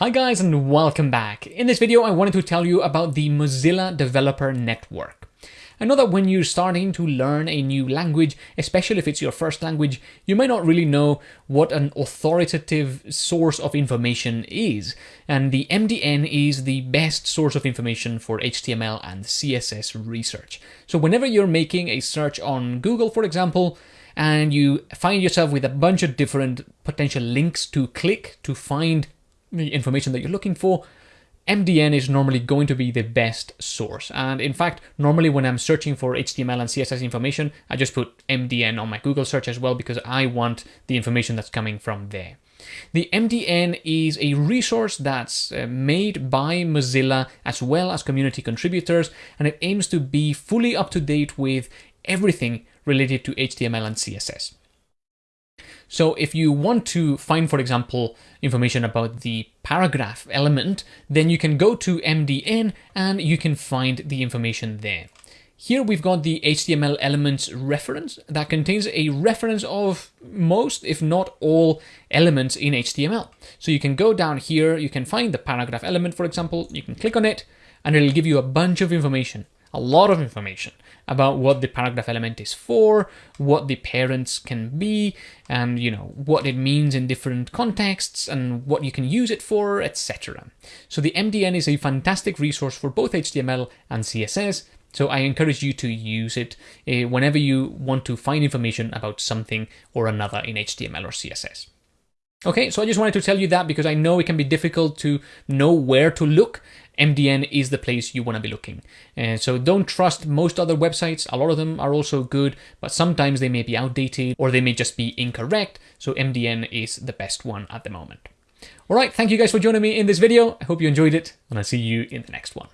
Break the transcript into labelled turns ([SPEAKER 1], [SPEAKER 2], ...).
[SPEAKER 1] Hi guys and welcome back. In this video I wanted to tell you about the Mozilla Developer Network. I know that when you're starting to learn a new language, especially if it's your first language, you might not really know what an authoritative source of information is, and the MDN is the best source of information for HTML and CSS research. So whenever you're making a search on Google, for example, and you find yourself with a bunch of different potential links to click to find the information that you're looking for, MDN is normally going to be the best source. And in fact, normally when I'm searching for HTML and CSS information, I just put MDN on my Google search as well because I want the information that's coming from there. The MDN is a resource that's uh, made by Mozilla as well as community contributors, and it aims to be fully up to date with everything related to HTML and CSS. So if you want to find, for example, information about the paragraph element, then you can go to MDN and you can find the information there. Here we've got the HTML elements reference that contains a reference of most, if not all, elements in HTML. So you can go down here, you can find the paragraph element, for example, you can click on it, and it'll give you a bunch of information a lot of information about what the paragraph element is for, what the parents can be, and you know what it means in different contexts and what you can use it for, etc. So the MDN is a fantastic resource for both HTML and CSS. So I encourage you to use it uh, whenever you want to find information about something or another in HTML or CSS. Okay, so I just wanted to tell you that because I know it can be difficult to know where to look. MDN is the place you want to be looking. And so don't trust most other websites. A lot of them are also good, but sometimes they may be outdated or they may just be incorrect. So MDN is the best one at the moment. All right, thank you guys for joining me in this video. I hope you enjoyed it and I'll see you in the next one.